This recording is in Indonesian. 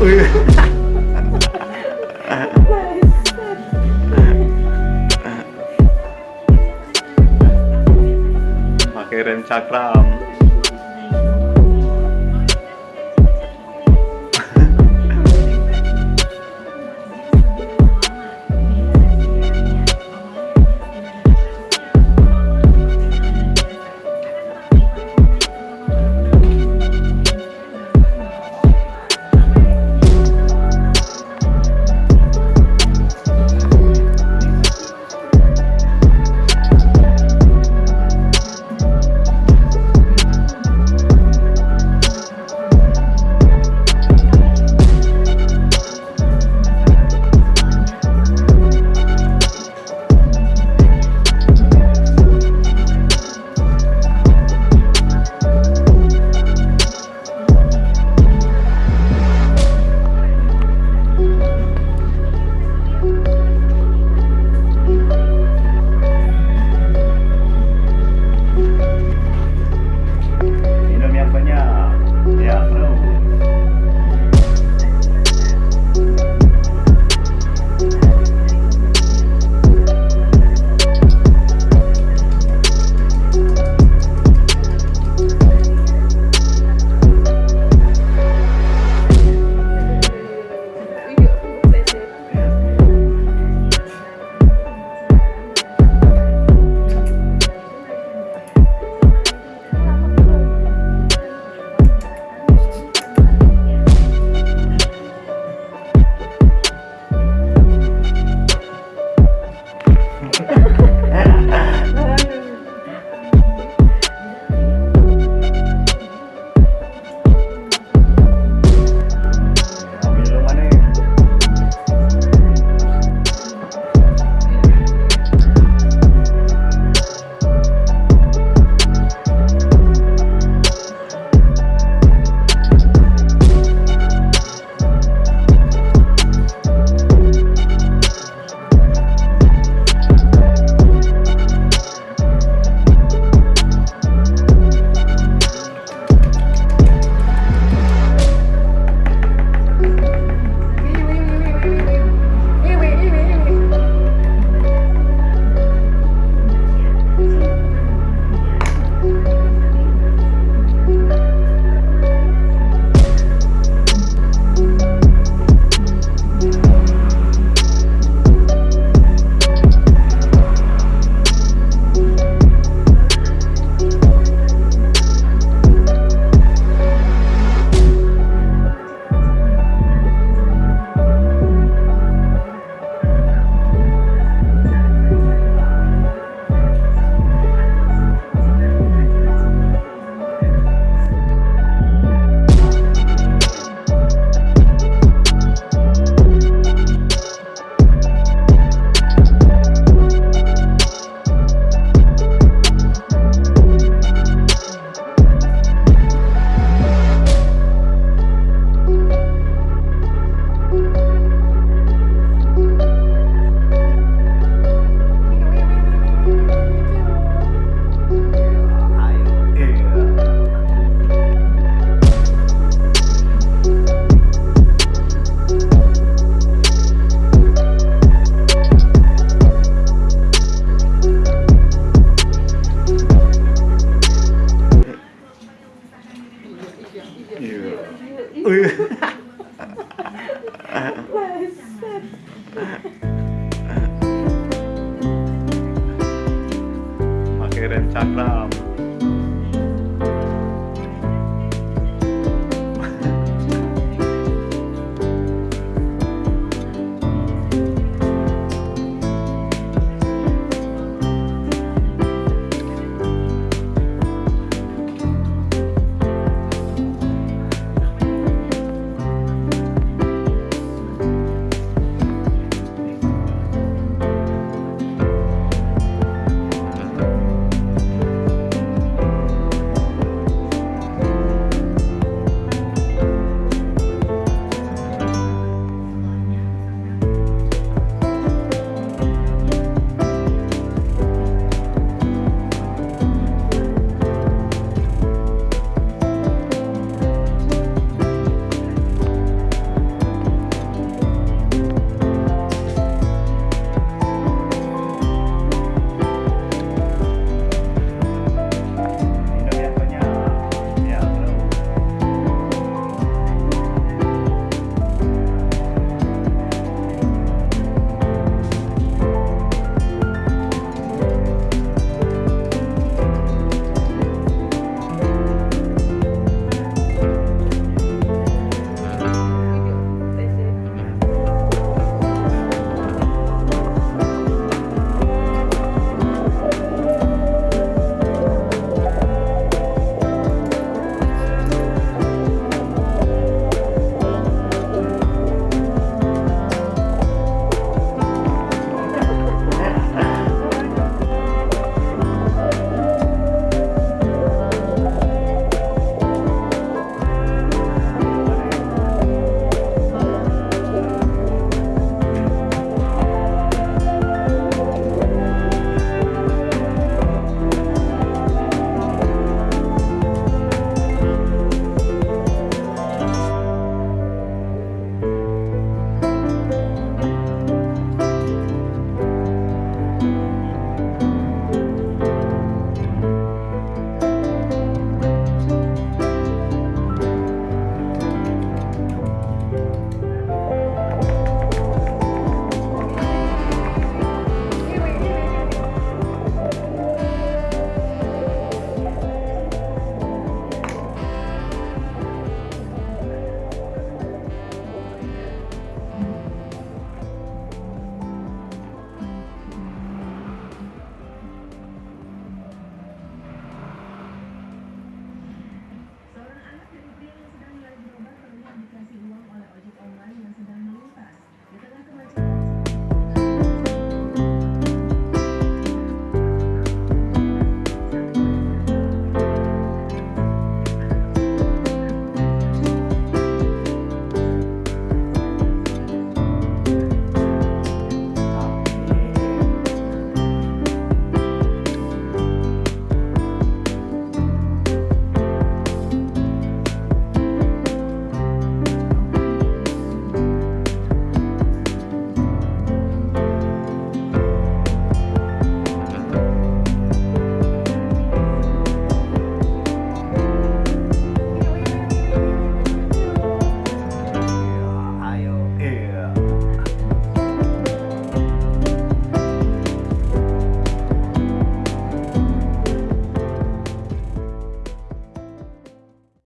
pakai rem cakram 의.